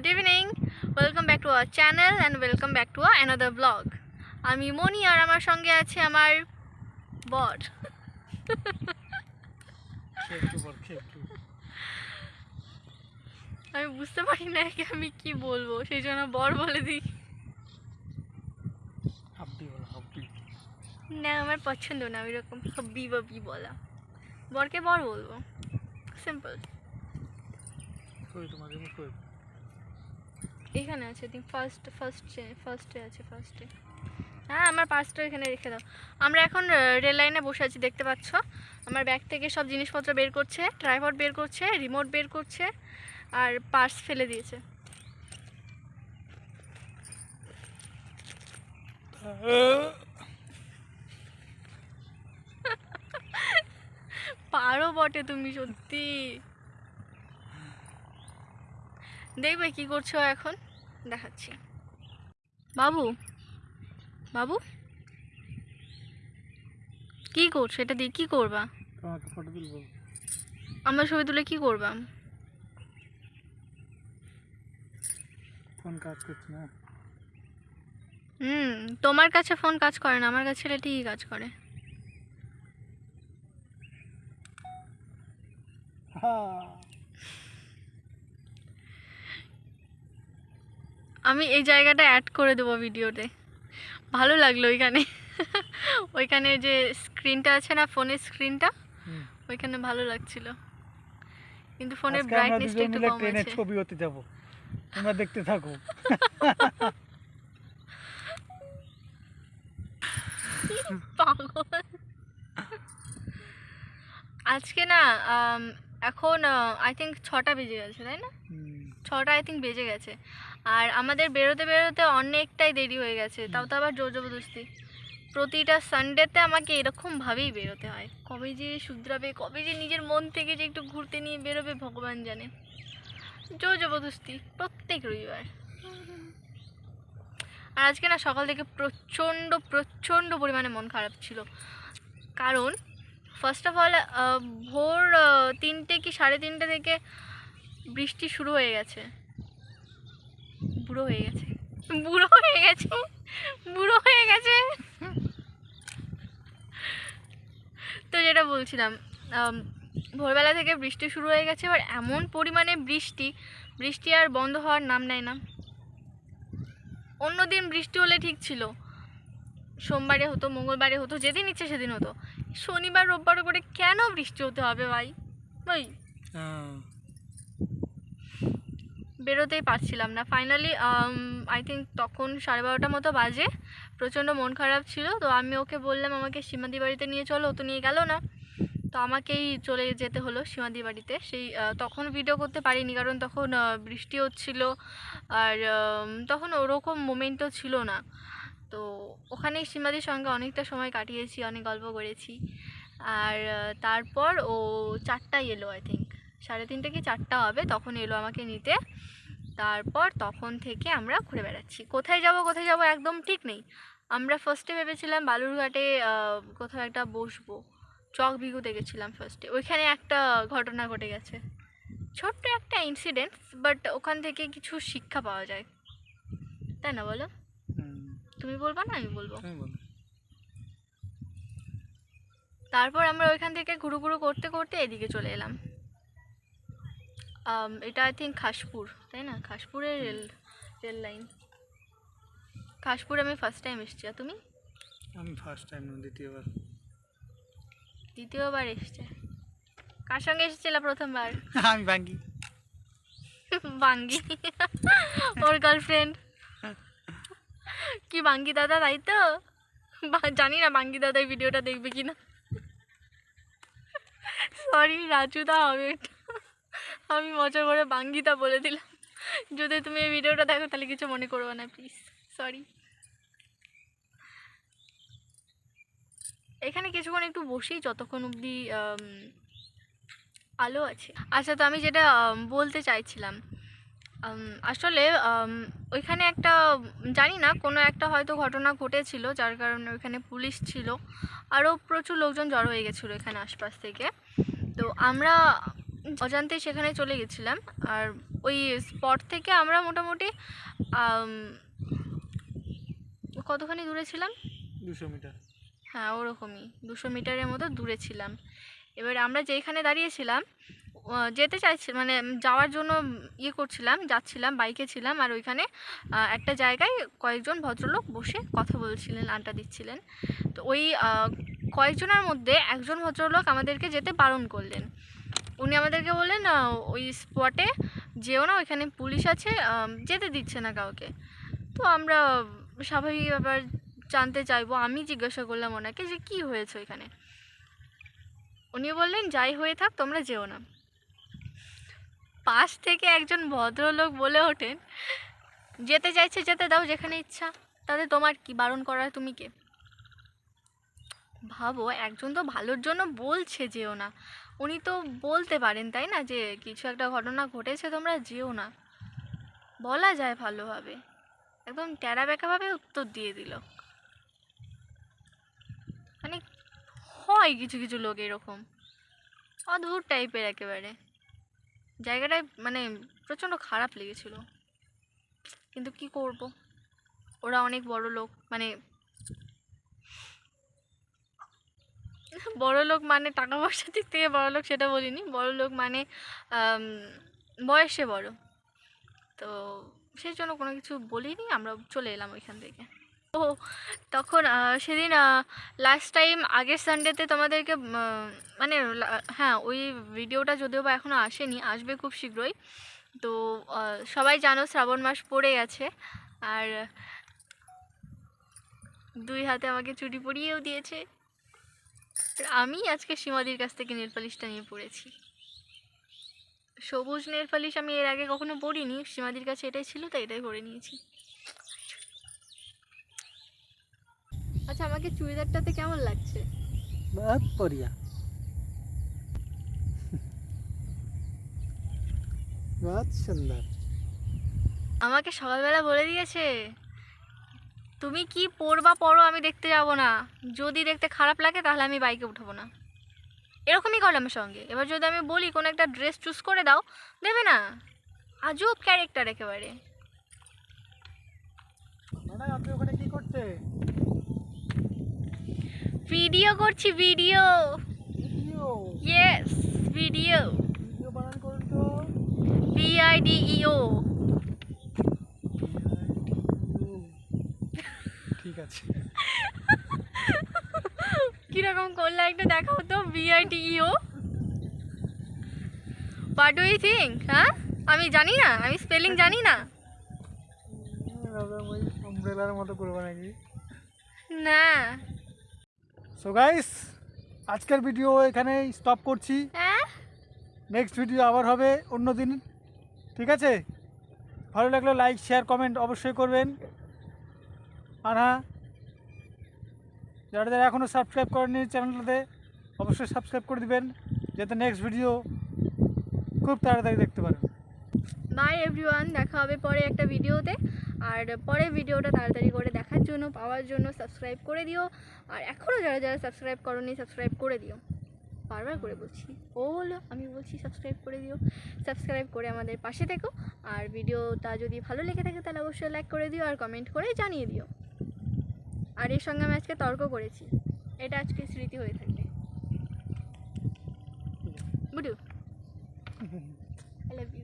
Good evening welcome back to our channel and welcome back to another blog আমি মনি আর আমার সঙ্গে আছে আমার বর। আমি বুঝতে পারি না একে আমি কি বলব সেই জন্য বর বলে দিই। না আমার পছন্দ না ওইরকম হব্বি ববি বলা। বরকে বর বলব। সিম্পল কই কই? এখানে আছে ঠিক ফার্স্ট ফার্স্টে ফার্স্টে আছে ফার্স্টে হ্যাঁ আমার পার্সটা এখানে রেখে দাও। আমরা এখন রেল লাইনে বসে আছি দেখতে পাচ্ছ? আমার ব্যাগ থেকে সব জিনিসপত্র বের করছে ট্রাইপড বের করছে রিমোট বের করছে আর পার্স ফেলে দিয়েছে। পারো বটে তুমি সত্যি। দেখবে কি করছ এখন? দেখাচ্ছি। বাবু বাবু? কি করছ? এটা দিয়ে কি করবা? আমার ছবি তুলে কি করবা? ফোন কাজ করছে না। হুম তোমার কাছে ফোন কাজ করে না আমার কাছে এটা ঠিকই কাজ করে। হ্যাঁ আমি এই জায়গাটা অ্যাড করে দেবো ভিডিওতে ভালো লাগল ওইখানে। ওইখানে যে স্ক্রিনটা আছে না ফোনের স্ক্রিনটা ওইখানে ভালো লাগছিল। কিন্তু ফোনের ব্রাইটনেসটা একটু কম আছে। ছবি হতে যাব তোমরা দেখতে থাকো। আজকে না এখন আই থিঙ্ক ছটা বেজে গেছে তাই না? ছটা আই থিঙ্ক বেজে গেছে। আমাদের বেরোতে বেরোতে অনেকটাই দেরি হয়ে গেছে, তাও তো আবার জোর জবরদস্তি। প্রতিটা সানডেতে আমাকে এরকমভাবেই বেরোতে হয়। কবে যে শুধরাবে, কবে যে নিজের মন থেকে যে একটু ঘুরতে নিয়ে বেরোবে ভগবান জানে। জোর জবরদস্তি, প্রত্যেক রবিবার। আর আজকে না সকাল থেকে প্রচণ্ড প্রচণ্ড পরিমাণে মন খারাপ ছিল। কারণ ফার্স্ট অফ অল ভোর তিনটে কি সাড়ে তিনটে থেকে বৃষ্টি শুরু হয়ে গেছে। বুড়ো হয়ে গেছে। বুড়ো হয়ে গেছে। বুড়ো হয়ে গেছে। তো যেটা বলছিলাম ভোরবেলা থেকে বৃষ্টি শুরু হয়ে গেছে, এবার এমন পরিমাণে বৃষ্টি বৃষ্টি আর বন্ধ হওয়ার নাম নেয় না। অন্যদিন বৃষ্টি হলে ঠিক ছিল। সোমবারে হতো, মঙ্গলবারে হতো, যেদিন ইচ্ছে সেদিন হতো। শনিবার, রোববার করে কেন বৃষ্টি হতে হবে ভাই? ভাই। বেরোতেই পারছিলাম না। ফাইনালি আই থিঙ্ক তখন সাড়ে বারোটার মতো বাজে। প্রচণ্ড মন খারাপ ছিল। তো আমি ওকে বললাম, আমাকে সীমাদি বাড়িতে নিয়ে চলো, ও তো নিয়ে গেল না। তো আমাকেই চলে যেতে হলো সীমাদি বাড়িতে। সেই তখন ভিডিও করতে পারিনি, কারণ তখন বৃষ্টি হচ্ছিল। আর তখন ওরকম মোমেন্টও ছিল না। তো ওখানেই সীমাদির সঙ্গে অনেকটা সময় কাটিয়েছি, অনেক গল্প করেছি। আর তারপর ও চারটায় এলো আই থিঙ্ক সাড়ে তিনটে কি চারটা হবে? তখন এলো আমাকে নিতে। তারপর তখন থেকে আমরা ঘুরে বেড়াচ্ছি। কোথায় যাব কোথায় যাব একদম ঠিক নেই। আমরা ফার্স্টে ভেবেছিলাম বালুরঘাটে কোথাও একটা বসবো। চক বিগুতে গেছিলাম ফার্স্টে ওইখানে একটা ঘটনা ঘটে গেছে। ছোট্ট একটা ইনসিডেন্ট বাট ওখান থেকে কিছু শিক্ষা পাওয়া যায়। তাই না বলো? তুমি বলবা না আমি বলব। তারপর আমরা ওইখান থেকে ঘুরু ঘুরু করতে করতে এদিকে চলে এলাম। এটা আই থিঙ্ক খাসপুর তাই না? খাসপুরের রেল রেল লাইন খাসপুর আমি ফার্স্ট টাইম এসেছি আর তুমি? আমি ফার্স্ট টাইম দ্বিতীয়বার। দ্বিতীয়বার এসছে। কার সঙ্গে এসেছিল প্রথমবার? আমি ভাঙ্গি বাঙ্গি? ওর গার্লফ্রেন্ড কি বাঙ্গি দাদা তাই তো? জানি না বাঙ্গি দাদা এই ভিডিওটা দেখবে কি না সরি রাজুদা হবে। এটা। আমি মজা করে বাঙ্গিতা বলে দিলাম। যদি তুমি এই ভিডিওটা দেখো, তাহলে কিছু মনে করবে না প্লিজ সরি এখানে কিছুক্ষণ একটু বসি, যতক্ষণ অবধি আলো আছে। আচ্ছা তো আমি যেটা বলতে চাইছিলাম আসলে ওইখানে একটা, জানি না, কোনো একটা হয়তো ঘটনা ঘটেছিল, যার কারণে ওইখানে পুলিশ ছিল। আরও প্রচুর লোকজন জড়ো হয়ে গেছিল এখানে আশপাশ থেকে। তো আমরা অজান্তে সেখানে চলে গেছিলাম। আর ওই স্পট থেকে আমরা মোটামুটি কতখানি দূরে ছিলাম? দুশো মিটার। হ্যাঁ ওরকমই। দুশো মিটারের মতো দূরে ছিলাম। এবার আমরা যেখানে দাঁড়িয়েছিলাম যেতে চাইছি মানে যাওয়ার জন্য ইয়ে করছিলাম যাচ্ছিলাম বাইকে ছিলাম আর ওইখানে একটা জায়গায় কয়েকজন ভদ্রলোক বসে কথা বলছিলেন আড্ডা দিচ্ছিলেন। তো ওই কয়েকজনের মধ্যে একজন ভদ্রলোক আমাদেরকে যেতে বারণ করলেন। উনি আমাদেরকে বললেন ওই স্পটে যেও না, ওইখানে পুলিশ আছে যেতে দিচ্ছে না কাউকে। তো আমরা স্বাভাবিক ব্যাপার জানতে চাইব। আমি জিজ্ঞাসা করলাম ওনাকে যে, কি হয়েছে ওইখানে? উনি বললেন, যাই হয়ে থাক, তোমরা যেও না। পাশ থেকে একজন ভদ্রলোক বলে ওঠেন, যেতে চাইছে, যেতে দাও যেখানে ইচ্ছা। তাতে তোমার কি বারণ করার, তুমি কে? ভাবো, একজন তো ভালোর জন্য বলছে যেও না। উনি তো বলতে পারেন, তাই না? যে কিছু একটা ঘটনা ঘটেছে, তোমরা যেও না। বলা যায় ভালোভাবে। একদম ট্যারা ব্যাকাভাবে উত্তর দিয়ে দিল। মানে হয় কিছু কিছু লোক এরকম। অদ্ভুত টাইপের একেবারে। জায়গাটায় মানে প্রচণ্ড খারাপ লেগেছিল। কিন্তু কি করব? ওরা অনেক বড় লোক। মানে বড় লোক মানে টাকা পয়সার দিক থেকে বড় লোক সেটা বলিনি। বড় লোক মানে বয়সে বড়। তো সেই জন্য কোনো কিছু বলিনি, আমরা চলে এলাম ওইখান থেকে। ও তখন সেদিন লাস্ট টাইম আগের সানডেতে তোমাদেরকে মানে হ্যাঁ ওই ভিডিওটা যদিও বা এখনও আসেনি, আসবে খুব শীঘ্রই। তো সবাই জানো শ্রাবণ মাস পড়ে গেছে, আর দুই হাতে আমাকে চুড়ি পরিয়েও দিয়েছে। আমি আজকে সীমাদির কাছ থেকে নেল পালিশটা নিয়ে পড়েছি। সবুজ নেল পালিশ আমি এর আগে কখনো পড়িনি সীমাদির কাছে এটাই ছিল তাই এটাই পরে নিয়েছি। আচ্ছা আমাকে চুড়িদারটাতে কেমন লাগছে? আমাকে সকালবেলা বলে দিয়েছে। তুমি কি পরবা পরো আমি দেখতে যাব না। যদি দেখতে খারাপ লাগে তাহলে আমি বাইকে উঠবো না। এরকমই করে আমার সঙ্গে। এবার যদি আমি বলি কোনো একটা ড্রেস চুজ করে দাও দেবে না? আজব ক্যারেক্টার একেবারে। আপনি ওখানে কি করতে? ভিডিও করছি video video yes video video বানান করুন তো। ভিআইডিইও ঠিক আছে কীরকম করলে একটু দেখাও তো V I D E O what do you think হ্যাঁ? আমি জানি না আমি স্পেলিং জানি না। মতো করব নাকি না। সো গাইস আজকের ভিডিও এখানে স্টপ করছি। হ্যাঁ? নেক্সট ভিডিও আবার হবে অন্য দিন ঠিক আছে? ভালো লাগলে লাইক শেয়ার কমেন্ট অবশ্যই করবেন। আর হ্যাঁ যারা যারা এখনও সাবস্ক্রাইব করেননি চ্যানেলটাতে অবশ্যই সাবস্ক্রাইব করে দিবেন, যাতে নেক্সট ভিডিও খুব তাড়াতাড়ি দেখতে পারেন। বাই এভরিওয়ান দেখা হবে পরে একটা ভিডিওতে আর পরে ভিডিওটা তাড়াতাড়ি করে দেখার জন্য, পাওয়ার জন্য সাবস্ক্রাইব করে দিও। আর এখনও যারা যারা সাবস্ক্রাইব করনি সাবস্ক্রাইব করে দিও। বারবার করে বলছি। ও হলো, আমি বলছি সাবস্ক্রাইব করে দিও। সাবস্ক্রাইব করে আমাদের পাশে থেকো। আর ভিডিওটা যদি ভালো লেগে থাকে, তাহলে অবশ্যই লাইক করে দিও আর কমেন্ট করে জানিয়ে দিও। আর এর সঙ্গে আমি আজকে তর্ক করেছি। এটা আজকে স্মৃতি হয়ে থাকবে। বুডু। I love you